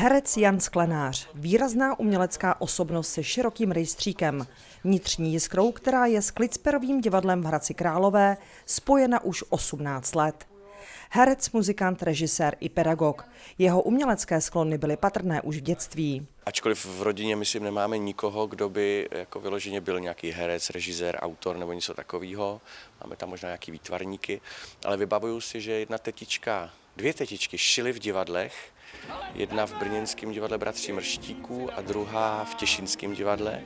Herec Jan Sklenář, výrazná umělecká osobnost se širokým rejstříkem, vnitřní jiskrou, která je s Klicperovým divadlem v Hradci Králové spojena už 18 let. Herec, muzikant, režisér i pedagog. Jeho umělecké sklony byly patrné už v dětství. Ačkoliv v rodině, myslím, nemáme nikoho, kdo by jako vyloženě byl nějaký herec, režisér, autor nebo něco takového. Máme tam možná nějaký výtvarníky, ale vybavuju si, že jedna tetička, dvě tetičky šily v divadlech, jedna v brněnském divadle Bratří Mrštíků a druhá v Těšinském divadle.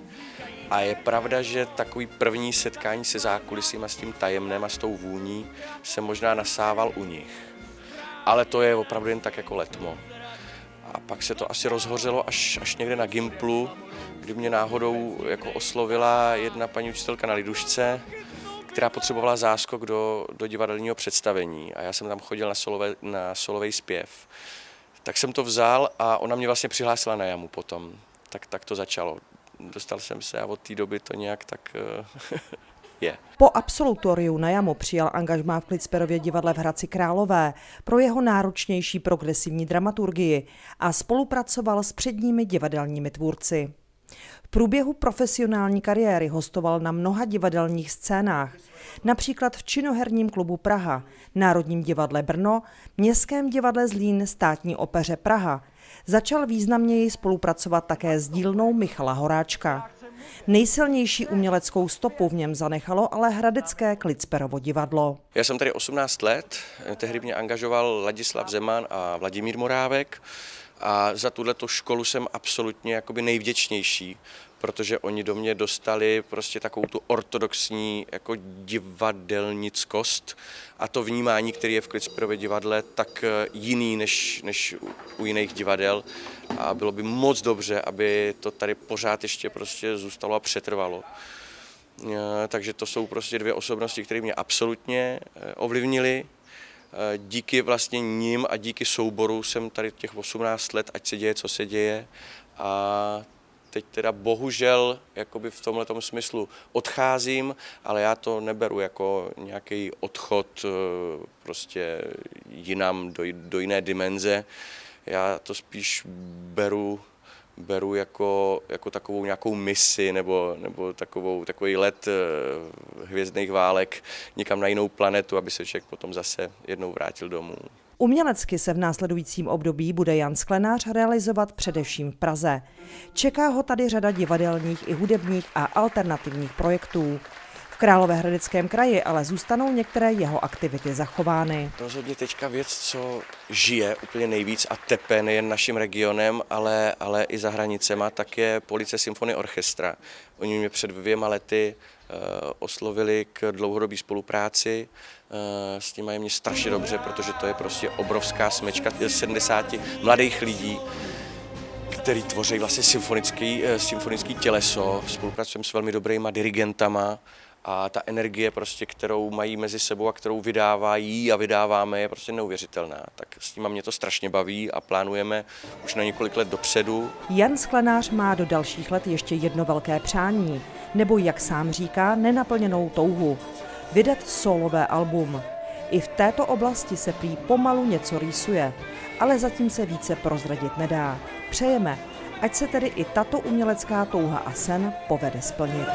A je pravda, že takový první setkání se zákulisím a s tím tajemnem a s tou vůní se možná nasával u nich. Ale to je opravdu jen tak jako letmo. A pak se to asi rozhořelo až, až někde na Gimplu, kdy mě náhodou jako oslovila jedna paní učitelka na Lidušce, která potřebovala záskok do, do divadelního představení a já jsem tam chodil na, solové, na solový zpěv. Tak jsem to vzal a ona mě vlastně přihlásila na jamu potom. Tak, tak to začalo. Dostal jsem se a od té doby to nějak tak eh, je. Po absolutoriu na jamu přijal angažmá v Klicperově divadle v Hradci Králové pro jeho náročnější progresivní dramaturgii a spolupracoval s předními divadelními tvůrci. V průběhu profesionální kariéry hostoval na mnoha divadelních scénách, například v Činoherním klubu Praha, Národním divadle Brno, Městském divadle Zlín, Státní opeře Praha. Začal významněji spolupracovat také s dílnou Michala Horáčka. Nejsilnější uměleckou stopu v něm zanechalo ale hradecké Klicperovo divadlo. Já jsem tady 18 let, tehdy mě angažoval Ladislav Zeman a Vladimír Morávek a za tuto školu jsem absolutně jakoby nejvděčnější, protože oni do mě dostali prostě takovou tu ortodoxní jako divadelnickost a to vnímání, které je v Klicperově divadle, tak eh, jiný než, než u jiných divadel a bylo by moc dobře, aby to tady pořád ještě prostě zůstalo a přetrvalo. Eh, takže to jsou prostě dvě osobnosti, které mě absolutně eh, ovlivnily díky vlastně ním a díky souboru jsem tady těch 18 let, ať se děje, co se děje. A teď teda bohužel jakoby v tomhle smyslu odcházím, ale já to neberu jako nějaký odchod eh, prostě jinam do, do jiné dimenze. Já to spíš beru beru jako, jako takovou nějakou misi nebo, nebo takovou, takový let eh, hvězdných válek někam na jinou planetu, aby se člověk potom zase jednou vrátil domů. Umělecky se v následujícím období bude Jan Sklenář realizovat především v Praze. Čeká ho tady řada divadelních i hudebních a alternativních projektů. Královéhradeckém kraji ale zůstanou některé jeho aktivity zachovány. Rozhodně teďka věc, co žije úplně nejvíc a tepe nejen naším regionem, ale, ale i za hranicema, tak je Police Symfony Orchestra. Oni mě před dvěma lety uh, oslovili k dlouhodobé spolupráci. Uh, s tím mají mě strašně dobře, protože to je prostě obrovská smečka 70 mladých lidí, který tvoří vlastně symfonický, uh, symfonický těleso. Spolupracujeme s velmi dobrýma dirigentama, a ta energie, prostě, kterou mají mezi sebou a kterou vydávají a vydáváme, je prostě neuvěřitelná. Tak s tím mě to strašně baví a plánujeme už na několik let dopředu. Jan Sklenář má do dalších let ještě jedno velké přání, nebo jak sám říká, nenaplněnou touhu. Vydat solové album. I v této oblasti se prý pomalu něco rýsuje, ale zatím se více prozradit nedá. Přejeme, ať se tedy i tato umělecká touha a sen povede splnit.